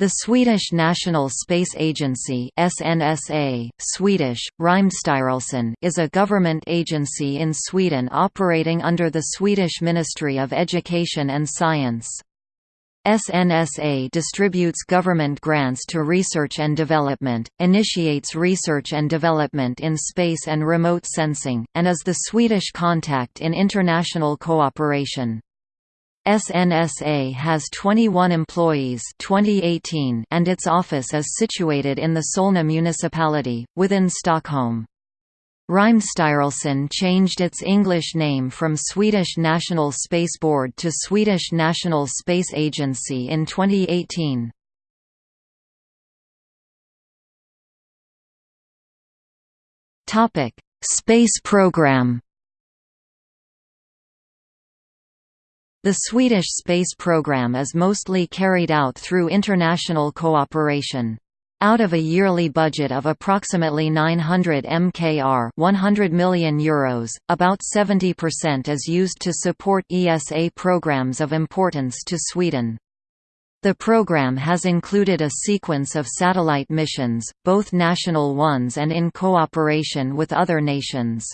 The Swedish National Space Agency SNSA, Swedish, is a government agency in Sweden operating under the Swedish Ministry of Education and Science. SNSA distributes government grants to research and development, initiates research and development in space and remote sensing, and is the Swedish contact in international cooperation. SNSA has 21 employees 2018 and its office is situated in the Solna municipality, within Stockholm. Rymdstyrelsen changed its English name from Swedish National Space Board to Swedish National Space Agency in 2018. Space program The Swedish space program is mostly carried out through international cooperation. Out of a yearly budget of approximately 900 mkr 100 million euros, about 70% is used to support ESA programs of importance to Sweden. The program has included a sequence of satellite missions, both national ones and in cooperation with other nations.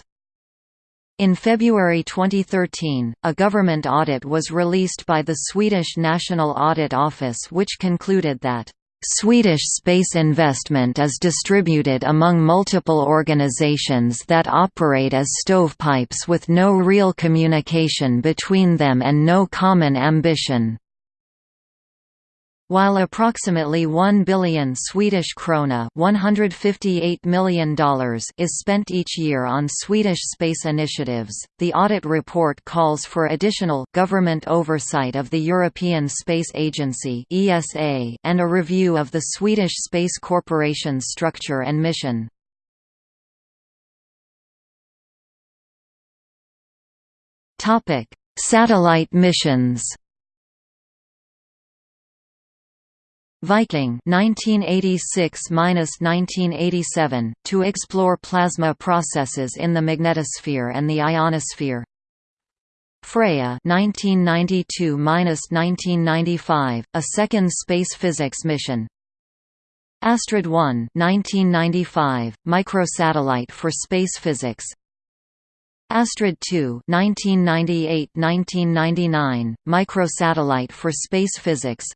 In February 2013, a government audit was released by the Swedish National Audit Office which concluded that Swedish space investment is distributed among multiple organizations that operate as stovepipes with no real communication between them and no common ambition. While approximately 1 billion Swedish krona $158 million is spent each year on Swedish space initiatives, the audit report calls for additional government oversight of the European Space Agency (ESA) and a review of the Swedish Space Corporation's structure and mission. Satellite missions. Viking 1986–1987, to explore plasma processes in the magnetosphere and the ionosphere. Freja 1992–1995, a second space physics mission. Astrid 1 1995, microsatellite for space physics. Astrid 2 1998–1999, microsatellite for space physics.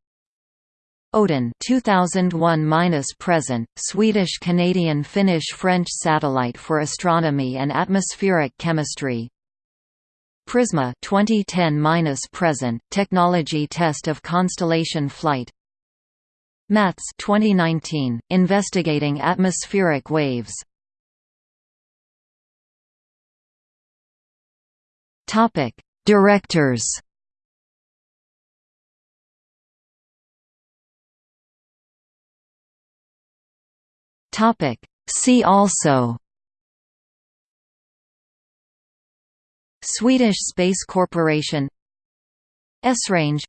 Odin 2001-present, Swedish-Canadian-Finnish-French satellite for astronomy and atmospheric chemistry. Prisma 2010-present, technology test of constellation flight. MATS 2019, investigating atmospheric waves. Topic: Directors Topic. See also. Swedish Space Corporation. Esrange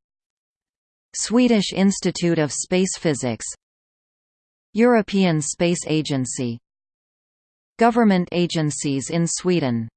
Swedish Institute of Space Physics. European Space Agency. Government agencies in Sweden